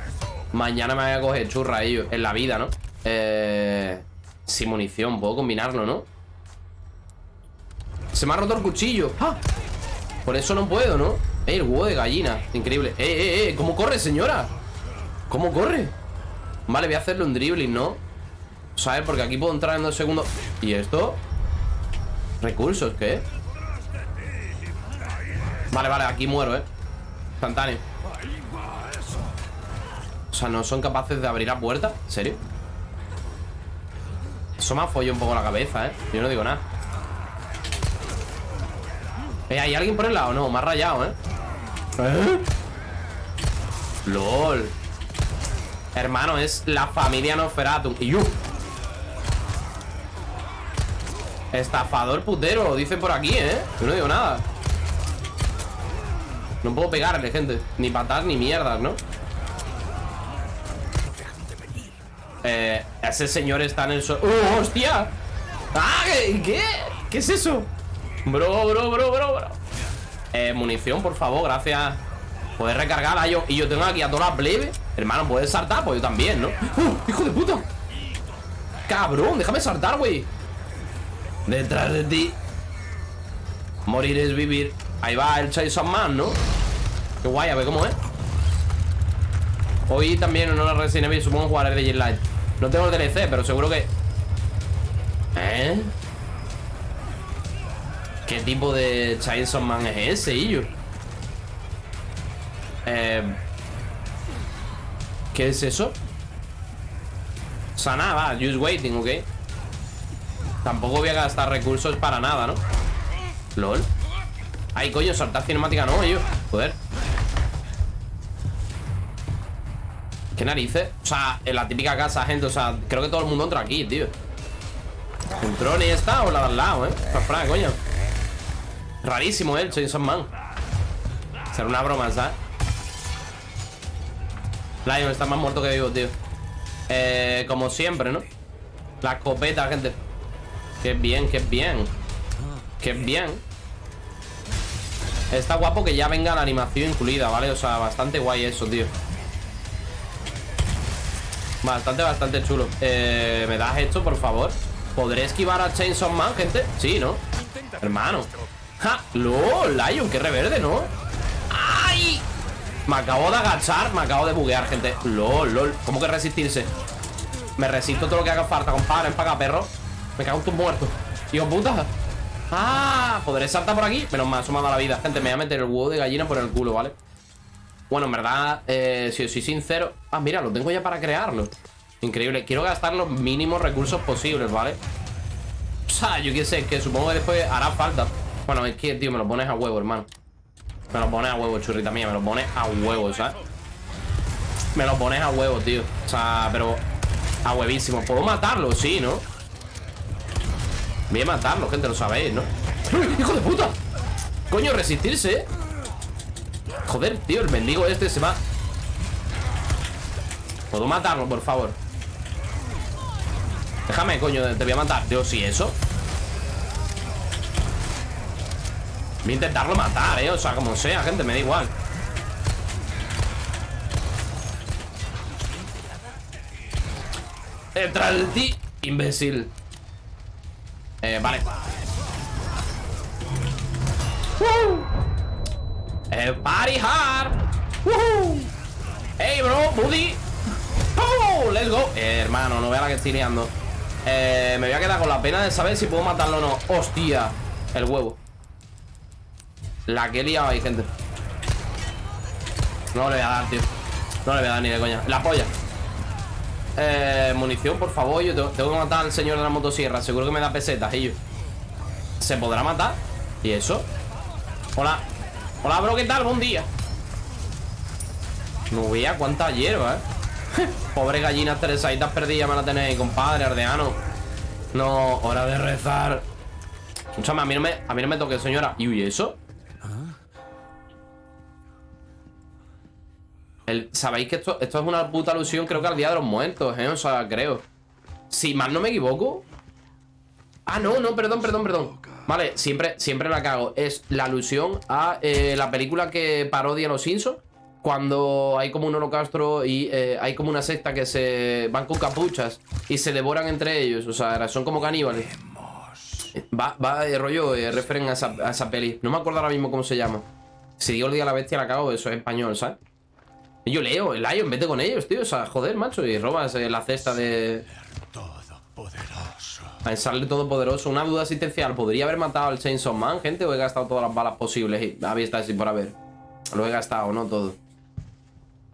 Mañana me vaya a coger churra ellos En la vida, ¿no? Eh... Sin munición, puedo combinarlo, ¿no? Se me ha roto el cuchillo ¡Ah! Por eso no puedo, ¿no? ¡Ey, el huevo de gallina! Increíble ¡Eh, eh, eh! ¿Cómo corre, señora? ¿Cómo corre? Vale, voy a hacerle un dribbling, ¿no? ¿Sabes? Porque aquí puedo entrar en dos segundos ¿Y esto? ¿Recursos? ¿Qué? Vale, vale, aquí muero, ¿eh? Instantáneo O sea, ¿no son capaces de abrir la puerta? ¿En serio? Eso me ha follado un poco la cabeza, ¿eh? Yo no digo nada. Eh, ¿Hay alguien por el lado? No, me ha rayado, ¿eh? ¿Eh? LOL Hermano, es la familia Nosferatu Y yo Estafador putero, lo dicen por aquí, ¿eh? Yo no digo nada No puedo pegarle, gente Ni patar ni mierdas, ¿no? Eh, ese señor está en el suelo ¡Uh, hostia! ¡Ah! ¿Qué? ¿Qué es eso? Bro, bro, bro, bro, bro Eh, munición, por favor, gracias Puedes recargar a yo Y yo tengo aquí a todas las plebes Hermano, ¿puedes saltar? Pues yo también, ¿no? ¡Uh! ¡Hijo de puta! Cabrón, déjame saltar, güey Detrás de ti Morir es vivir Ahí va el Chainsaw Man, ¿no? Qué guay, a ver cómo es Hoy también en una Resident Evil Supongo jugaré de Light No tengo el DLC, pero seguro que... ¿Eh? ¿Qué tipo de Chainsaw Man es ese, Illo? Eh... ¿Qué es eso? Nada, va, just waiting, ¿ok? Tampoco voy a gastar recursos para nada, ¿no? LOL Ay, coño, saltar cinemática no, yo Joder ¿Qué narices? O sea, en la típica casa, gente O sea, creo que todo el mundo entra aquí, tío ¿Entró ni esta o la de al lado, eh? Fra, coño Rarísimo, eh, el Chainsaw Man Será una broma, ¿sabes? Lion está más muerto que vivo, tío Eh, como siempre, ¿no? La escopeta, gente Qué bien, qué bien Qué bien Está guapo que ya venga la animación incluida, ¿vale? O sea, bastante guay eso, tío Bastante, bastante chulo eh, ¿Me das esto, por favor? ¿Podré esquivar a Chainsaw Man, gente? Sí, ¿no? Hermano ¡Ja! ¡Lol! Lion, qué reverde, ¿no? ¡Ay! Me acabo de agachar Me acabo de buguear, gente ¡Lol, lol! ¿Cómo que resistirse? Me resisto todo lo que haga falta, compadre Empaga, perro me cago en tus muertos Hijo puta Ah, ¿podré saltar por aquí? Menos mal, dado la vida Gente, me voy a meter el huevo de gallina por el culo, ¿vale? Bueno, en verdad, eh, si soy sincero Ah, mira, lo tengo ya para crearlo Increíble, quiero gastar los mínimos recursos posibles, ¿vale? O sea, yo qué sé, que supongo que después hará falta Bueno, es que, tío, me lo pones a huevo, hermano Me lo pones a huevo, churrita mía Me lo pones a huevo, ¿sabes? Me lo pones a huevo, tío O sea, pero a huevísimo ¿Puedo matarlo? Sí, ¿no? Voy a matarlo, gente, lo sabéis, ¿no? ¡Hijo de puta! Coño, resistirse, ¿eh? Joder, tío, el mendigo este se va ¿Puedo matarlo, por favor? Déjame, coño, te voy a matar Tío, ¿sí eso? Voy a intentarlo matar, ¿eh? O sea, como sea, gente, me da igual Detrás de ti, imbécil eh, vale ¡Woo! Eh, party hard ¡Woohoo! ¡Hey, bro! ¡Buddy! ¡Oh! ¡Let's go! Eh, hermano, no vea la que estoy liando eh, Me voy a quedar con la pena de saber si puedo matarlo o no ¡Hostia! El huevo La que he liado ahí, gente. No le voy a dar, tío. No le voy a dar ni de coña. La polla. Eh, munición, por favor. Yo tengo, que matar al señor de la motosierra. Seguro que me da pesetas, yo ¿Se podrá matar? ¿Y eso? Hola. Hola, bro, ¿qué tal? Buen día. No vea cuánta hierba, eh. Pobre gallina teresaitas perdidas me la tenéis, compadre, ardeano No, hora de rezar. Escúchame, a mí no me, a mí no me toque, señora. ¿Y eso? Sabéis que esto, esto es una puta alusión Creo que al Día de los Muertos, ¿eh? O sea, creo. Si mal no me equivoco. Ah, no, no, perdón, perdón, perdón. Vale, siempre, siempre la cago. Es la alusión a eh, la película que parodia Los Simpsons Cuando hay como un holocausto y eh, hay como una secta que se van con capuchas Y se devoran entre ellos. O sea, son como caníbales. Va, va rollo, eh, referen a esa, a esa peli. No me acuerdo ahora mismo cómo se llama. Si digo el día de la bestia la cago, eso es español, ¿sabes? Yo leo, el Lion, vete con ellos, tío. O sea, joder, macho. Y robas eh, la cesta de. Todopoderoso. A sale todopoderoso. Una duda existencial. ¿Podría haber matado al Chainsaw Man, gente? ¿O he gastado todas las balas posibles? Y había estado así por haber. Lo he gastado, ¿no? Todo.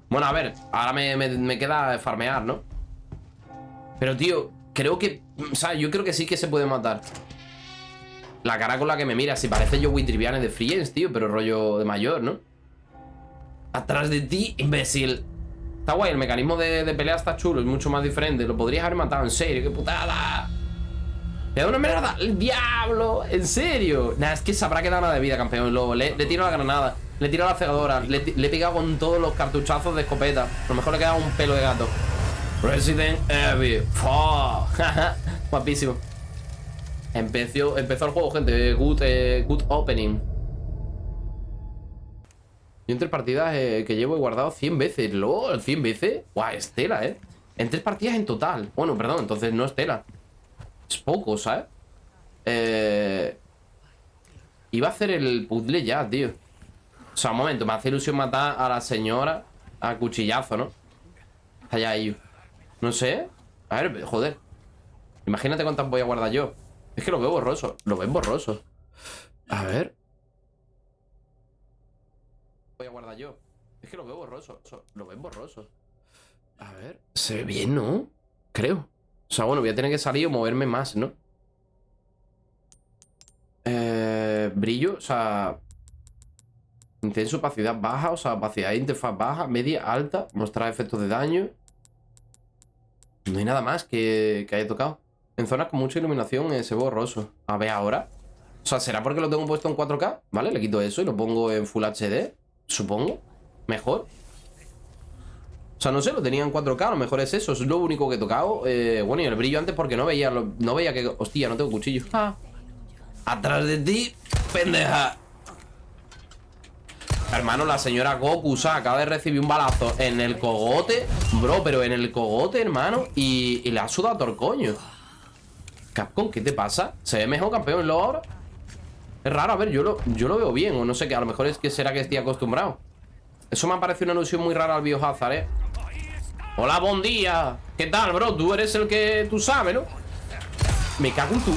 Bueno, a ver. Ahora me, me, me queda farmear, ¿no? Pero, tío. creo que... O sea, yo creo que sí que se puede matar. La cara con la que me mira. Si parece yo Triviane de Friends, tío. Pero rollo de mayor, ¿no? Atrás de ti, imbécil. Está guay, el mecanismo de, de pelea está chulo. Es mucho más diferente. Lo podrías haber matado, en serio. ¡Qué putada! ¡Me da una mierda! ¡El diablo! ¿En serio? Nah, es que se habrá quedado nada de vida, campeón lobo. Le, le tiro la granada. Le tiro la cegadora. Le, le he pegado con todos los cartuchazos de escopeta. A lo mejor le queda un pelo de gato. Resident Evil. Fuck. Guapísimo. Empezó, empezó el juego, gente. Good, eh, good opening. Yo en tres partidas eh, que llevo he guardado 100 veces. LOL, 100 veces. Guau, es tela, ¿eh? En tres partidas en total. Bueno, perdón, entonces no es tela. Es poco, ¿sabes? Eh... Iba a hacer el puzzle ya, tío. O sea, un momento, me hace ilusión matar a la señora a cuchillazo, ¿no? Allá ellos. No sé. A ver, joder. Imagínate cuántas voy a guardar yo. Es que lo veo borroso. Lo ven borroso. A ver. Voy a guardar yo. Es que lo veo borroso. Lo ven borroso. A ver. Se ve bien, ¿no? Creo. O sea, bueno, voy a tener que salir o moverme más, ¿no? Eh, brillo, o sea... Intenso, opacidad baja, o sea, opacidad de interfaz baja, media, alta, mostrar efectos de daño. No hay nada más que, haya tocado. En zonas con mucha iluminación eh, se ve borroso. A ver ahora. O sea, ¿será porque lo tengo puesto en 4K? ¿Vale? Le quito eso y lo pongo en Full HD. Supongo. Mejor. O sea, no sé, lo tenía en 4K, a lo mejor es eso, es lo único que he tocado. Eh, bueno, y el brillo antes porque no veía, no veía que... Hostia, no tengo cuchillo. Ah. Atrás de ti, pendeja. Hermano, la señora Goku, o sea, acaba de recibir un balazo en el cogote. Bro, pero en el cogote, hermano. Y, y le ha sudado todo el coño. Capcom, ¿qué te pasa? ¿Se ve mejor campeón lo ahora? Es raro, a ver, yo lo, yo lo veo bien O no sé, que a lo mejor es que será que estoy acostumbrado Eso me ha parecido una ilusión muy rara al Biohazard, ¿eh? Hola, buen día ¿Qué tal, bro? Tú eres el que tú sabes, ¿no? Me cago en tu...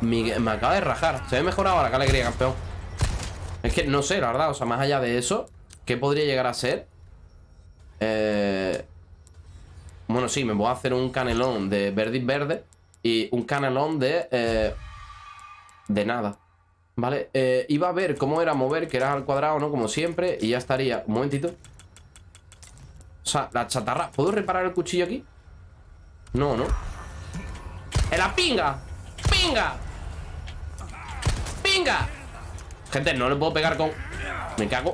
Me, me acaba de rajar Se ve mejor ahora, qué alegría, campeón Es que no sé, la verdad O sea, más allá de eso ¿Qué podría llegar a ser? Eh... Bueno, sí, me voy a hacer un canelón de verde y verde Y un canelón de... Eh... De nada Vale, eh, iba a ver cómo era mover Que era al cuadrado, ¿no? Como siempre Y ya estaría, un momentito O sea, la chatarra ¿Puedo reparar el cuchillo aquí? No, ¿no? ¡En la pinga! ¡Pinga! ¡Pinga! Gente, no le puedo pegar con... Me cago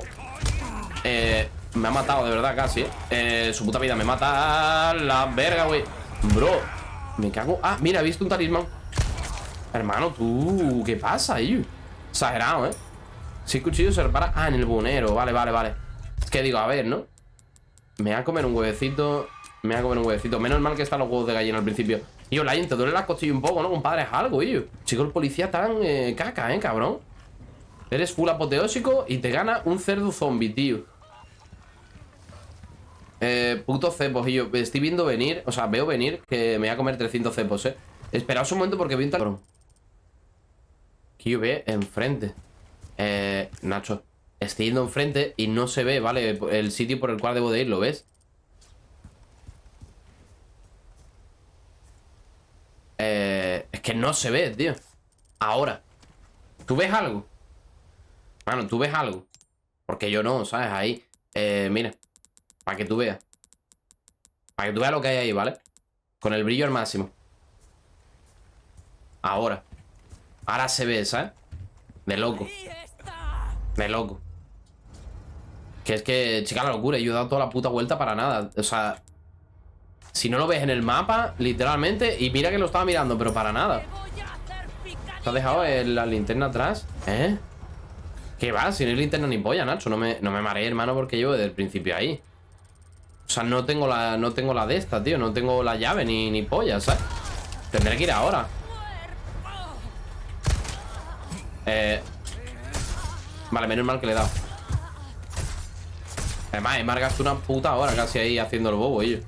Eh... Me ha matado de verdad casi, ¿eh? eh su puta vida me mata la verga, güey Bro Me cago Ah, mira, he visto un talismán Hermano, tú ¿Qué pasa, ahí? Exagerado, ¿eh? El cuchillo se repara Ah, en el bonero Vale, vale, vale Es que digo, a ver, ¿no? Me voy a comer un huevecito Me voy a comer un huevecito Menos mal que están los huevos de gallina al principio yo, Lion, te duele la costilla un poco, ¿no? Compadre, es algo, yo Chico, el policía tan eh, caca, ¿eh, cabrón? Eres full apoteósico y te gana un cerdo zombie, tío eh, puto cepos yo estoy viendo venir, o sea, veo venir Que me voy a comer 300 cepos, eh Esperaos un momento porque vi un tal... Ve enfrente Eh, Nacho Estoy yendo enfrente y no se ve, ¿vale? El sitio por el cual debo de ir, ¿lo ves? Eh, es que no se ve, tío Ahora ¿Tú ves algo? Bueno, ¿tú ves algo? Porque yo no, ¿sabes? Ahí Eh, mira Para que tú veas Para que tú veas lo que hay ahí, ¿vale? Con el brillo al máximo Ahora Ahora se ve, ¿sabes? De loco De loco Que es que, chica, la locura Yo he dado toda la puta vuelta para nada O sea Si no lo ves en el mapa, literalmente Y mira que lo estaba mirando, pero para nada ¿Te has dejado la linterna atrás? ¿Eh? ¿Qué va? Si no hay linterna ni polla, Nacho No me, no me mareé, hermano, porque llevo desde el principio ahí O sea, no tengo la, no tengo la de esta, tío No tengo la llave ni, ni polla, ¿sabes? Tendré que ir ahora eh... Vale, menos mal que le he dado. Además, he marcado una puta hora casi ahí haciendo el bobo, ellos.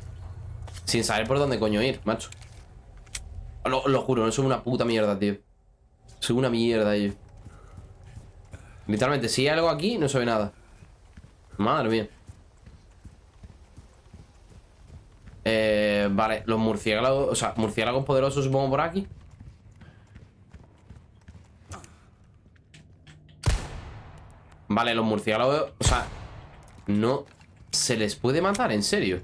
Sin saber por dónde coño ir, macho. Lo, lo juro, no soy una puta mierda, tío. Soy una mierda, ellos. Literalmente, si hay algo aquí, no se nada. Madre mía. Eh, vale, los murciélagos, o sea, murciélagos poderosos supongo por aquí. Vale, los murciélagos, o sea, no se les puede matar, en serio.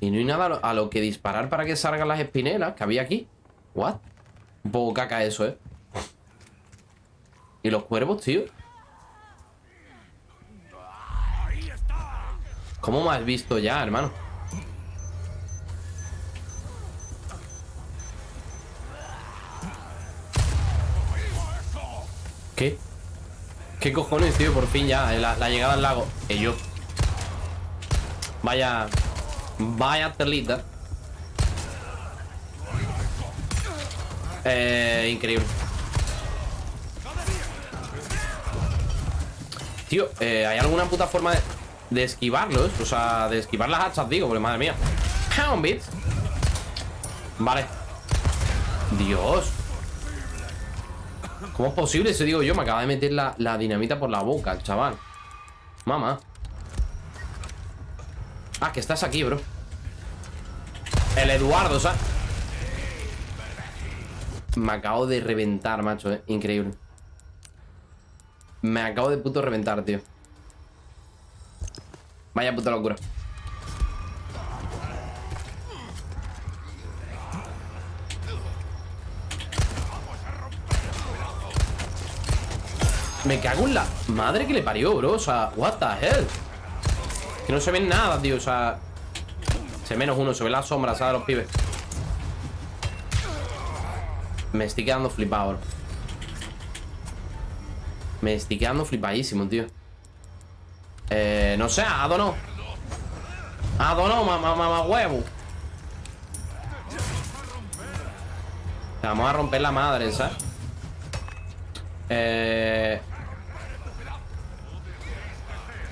Y no hay nada a lo, que disparar para que salgan las espinelas que había aquí. What? Un poco caca eso, ¿eh? ¿Y los cuervos, tío? ¿Cómo me has visto ya, hermano? ¿Qué? ¿Qué cojones, tío? Por fin ya, la, la llegada al lago. Y yo. Vaya Vaya telita. Eh, increíble. Tío, eh, ¿hay alguna puta forma de, de esquivarlos? O sea, de esquivar las hachas, digo Porque madre mía. Pound bit Vale. Dios ¿Cómo es posible? Eso digo yo, me acaba de meter la, la dinamita por la boca, chaval. Mamá. Ah, que estás aquí, bro. El Eduardo, ¿sabes? Me acabo de reventar, macho, eh. Increíble. Me acabo de puto reventar, tío. Vaya puta locura Me cago en la madre que le parió, bro. O sea, what the hell Que no se ven nada, tío. O sea Se menos uno, se ve la sombra, ¿sabes? Los pibes. Me estoy quedando flipado, bro. Me estoy quedando flipadísimo, tío. Eh, no sé, Ado no. Ado no, mamá, mamá, huevo. Vamos a romper la madre, ¿sabes? Eh...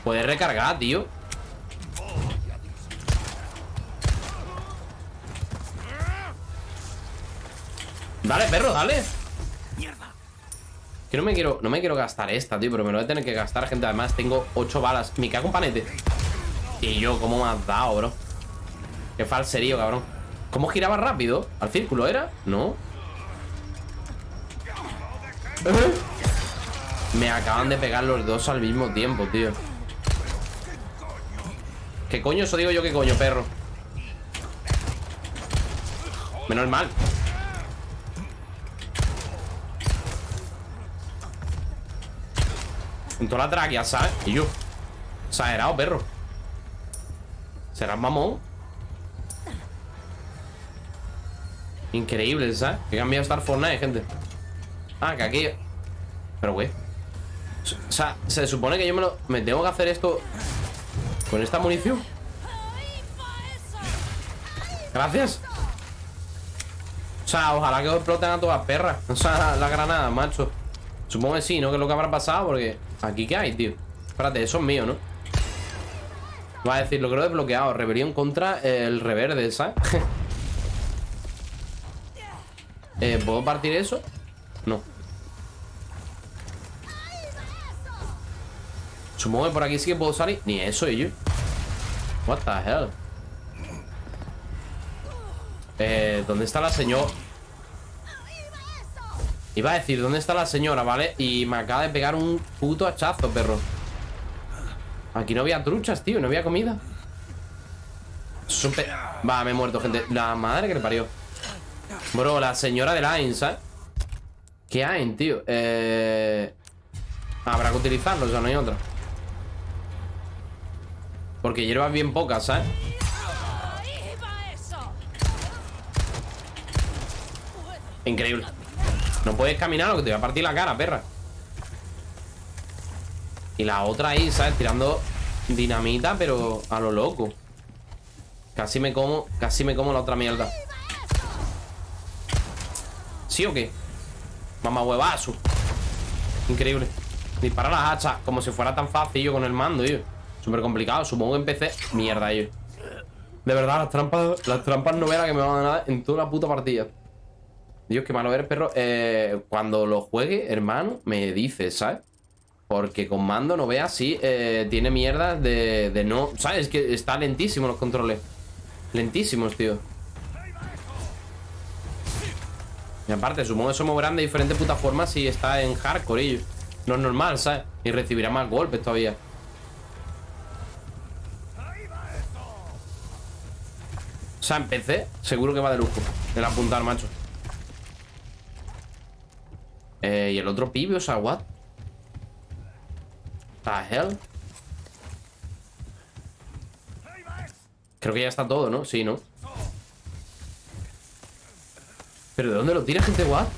Puedes recargar, tío. Dale, perro, dale. Que no me quiero No me quiero gastar esta, tío Pero me lo voy a tener que gastar, gente. Además tengo 8 balas. Me cago en panete. Y yo, ¿cómo me has dado, bro? Qué falserío, cabrón. ¿Cómo giraba rápido? ¿Al círculo era? No. Me acaban de pegar los dos al mismo tiempo, tío ¿Qué coño? Eso digo yo, ¿qué coño, perro? Menos mal En toda la tráquea, ¿sabes? Y yo Exagerado, perro ¿Serás mamón? Increíble, ¿sabes? Que cambiado estar Fortnite, gente Ah, que aquí Pero, güey O sea, se supone que yo. Me tengo que hacer esto Con esta munición Gracias O sea, ojalá que os exploten a todas las perras O sea, la, granada, macho Supongo que sí, ¿no? Que es lo que habrá pasado Porque aquí qué hay, tío Espérate, eso es mío, ¿no? Va a decir, lo creo desbloqueado Rebelión contra el reverde, ¿sabes? eh, ¿Puedo partir eso? No Supongo que por aquí sí que puedo salir Ni eso, yo What the hell Eh, ¿dónde está la señora? Iba a decir, ¿dónde está la señora, vale? Y me acaba de pegar un puto hachazo, perro Aquí no había truchas, tío No había comida Super... Va, me he muerto, gente La madre que le parió Bro, la señora de Line, ¿sabes? ¿Qué hay, tío? Eh... Habrá que utilizarlo, o sea, no hay otra Porque hierbas bien pocas, ¿sabes? Increíble. No puedes caminar o que te voy a partir la cara, perra. Y la otra ahí, ¿sabes? Tirando dinamita, pero a lo loco. Casi me como Casi me como la otra mierda. ¿Sí o qué? Mamá huevazo. Increíble. Dispara las hachas Como si fuera tan fácil yo con el mando, yo Súper complicado Supongo que empecé Mierda, yo De verdad, las trampas Las trampas no verán que me van a dar En toda la puta partida Dios, qué malo eres, perro eh, Cuando lo juegue, hermano Me dices, ¿sabes? Porque con mando no veas si eh, Tiene mierda de, de no ¿Sabes? Que está lentísimo los controles Lentísimos, tío. Y aparte, supongo que se moverán de diferentes putas formas si está en hardcore ellos. No es normal, ¿sabes? Y recibirá más golpes todavía. Sea, en PC, seguro que va de lujo. El apuntar, macho. Eh, y el otro pibe, o sea, what? The hell? Creo que ya está todo, ¿no? Sí, ¿no? ¿Pero de dónde lo tira, gente? ¿What?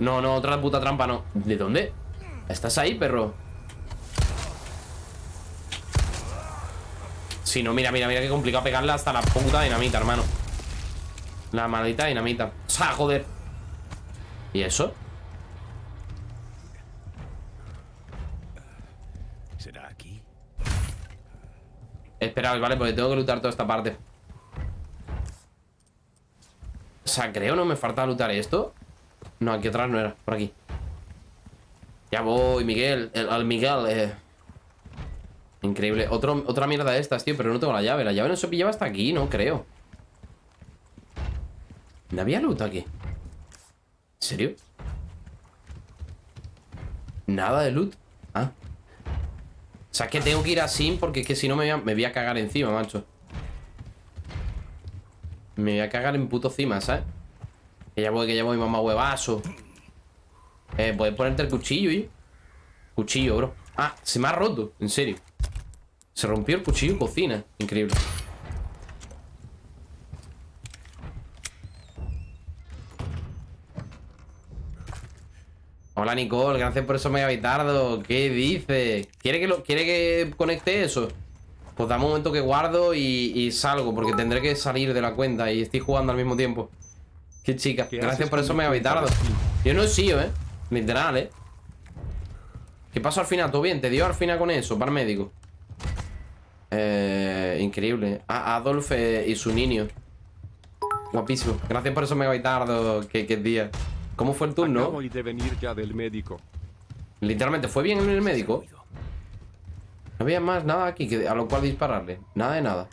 No, no, otra puta trampa no ¿De dónde? ¿Estás ahí, perro? Sí, no, mira, mira, mira qué complicado pegarle hasta la puta dinamita, hermano. La maldita dinamita. O sea, joder. ¿Y eso? ¿Será aquí? Esperaos, vale, porque tengo que lutar toda esta parte. O sea, creo no me falta lutar esto. No, aquí atrás no era, por aquí. Ya voy, Miguel. El, Al Miguel, eh Increíble. Otro, Otra mierda de estas, tío, pero no tengo la llave. La llave no se pillaba hasta aquí, no creo. ¿No había loot aquí? ¿En serio? Nada de loot Ah. O sea, es que tengo que ir así porque es que si no me voy, a, me voy a cagar encima, macho. Me voy a cagar en puto encima, ¿sabes? Que ya voy, que ya voy, mamá huevazo. Eh, puedes ponerte el cuchillo y... Cuchillo, bro. Ah, se me ha roto, en serio Se rompió el cuchillo cocina Increíble Hola Nicole, gracias por eso mega bitardo ¿Qué dice? ¿Quiere que, lo, ¿Quiere que conecte eso? Pues dame un momento que guardo y, y salgo Porque tendré que salir de la cuenta Y estoy jugando al mismo tiempo Qué chica, ¿Qué gracias por con eso tu mega cuenta bitardo de Steam? Yo no he sido, eh Literal, eh ¿Qué pasó al final? ¿Todo bien? ¿Te dio al final con eso? Para el médico eh, Increíble A Adolf eh, y su niño Guapísimo Gracias por eso mega bitardo Qué, qué día ¿Cómo fue el turno? Acabo de venir ya del médico. Literalmente, ¿fue bien en el médico? No había más nada aquí que, a lo cual dispararle. Nada de nada.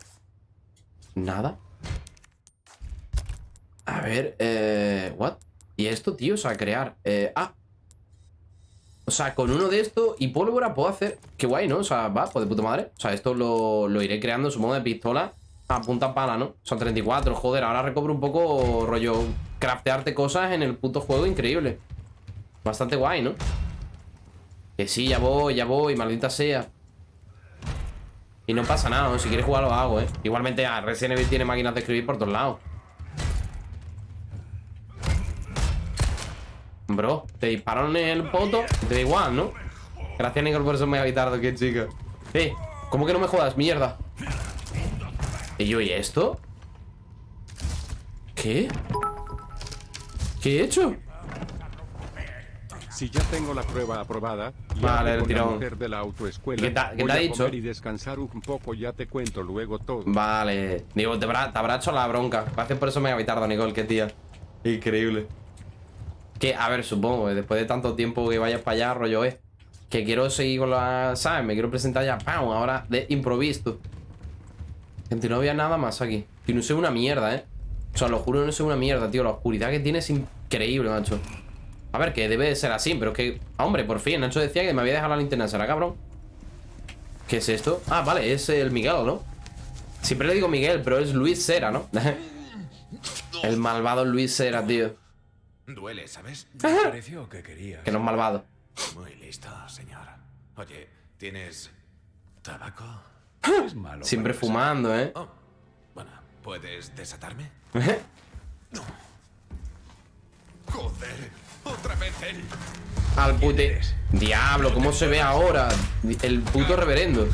¿Nada? A ver, eh... ¿What? ¿Y esto, tío? O sea, crear... Eh, ah. O sea, con uno de estos y pólvora puedo hacer... Qué guay, ¿no? O sea, va, pues de puta madre. O sea, esto lo, lo iré creando, supongo, de pistola a punta pala, ¿no? Son 34, joder, ahora recobro un poco rollo craftearte cosas en el puto juego increíble. Bastante guay, ¿no? Que sí, ya voy, ya voy, maldita sea. Y no pasa nada, ¿no? si quieres jugar lo hago, ¿eh? Igualmente, ah, Resident Evil tiene máquinas de escribir por todos lados. Bro, te dispararon en el poto, te da igual, ¿no? Gracias, Nicole, por eso me ha gritado, qué chica. Eh, ¿cómo que no me jodas? Mierda. ¿Y yo y esto? ¿Qué? ¿Qué he hecho? Si ya tengo la prueba aprobada, Vale, el tirón. de la autoescuela, ¿Qué te ha- qué te ha dicho? y descansar un poco, ya te cuento luego todo. Vale. Digo, te, habrá- te habrá hecho la bronca. Gracias por eso me ha tarde, Nicole, qué tía. Increíble. Que, a ver, supongo, después de tanto tiempo que vayas para allá, rollo es. Que quiero seguir con la. ¿Sabes? Me quiero presentar ya, ¡pam! Ahora de improviso. Gente, no había nada más aquí. Y no sé una mierda, ¿eh? O sea, lo juro, no sé una mierda, tío. La oscuridad que tiene es increíble, macho. A ver, que debe de ser así, pero es que. Hombre, por fin, Nacho decía que me había dejado la linterna, ¿será cabrón? ¿Qué es esto? Ah, vale, es el Miguel, ¿no? Siempre le digo Miguel, pero es Luis Cera, ¿no? el malvado Luis Cera, tío. Duele, ¿sabes? Me pareció que quería. Que no es malvado. Muy listo, señor. Oye, ¿tienes tabaco? Es malo. Siempre fumando, ¿eh? Oh, bueno, ¿puedes desatarme? Joder, otra vez él. Al pute. Diablo, ¿cómo se ve ahora? El puto reverendo.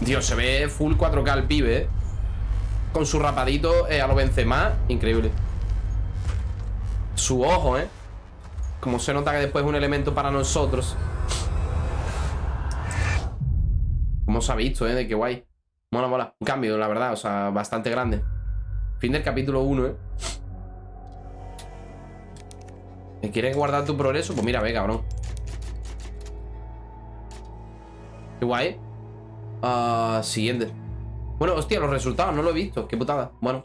Dios, se ve full 4K el pibe, ¿eh? Con su rapadito eh, a lo Benzema. Increíble. Su ojo, ¿eh? Como se nota que después es un elemento para nosotros. Como se ha visto, ¿eh? De qué guay. Mola, mola. Un cambio, la verdad. O sea, bastante grande. Fin del capítulo 1, ¿eh? ¿Me quieres guardar tu progreso? Pues mira, ve, cabrón. Qué guay. Ah, siguiente. Bueno, hostia, los resultados, no lo he visto. Qué putada. Bueno.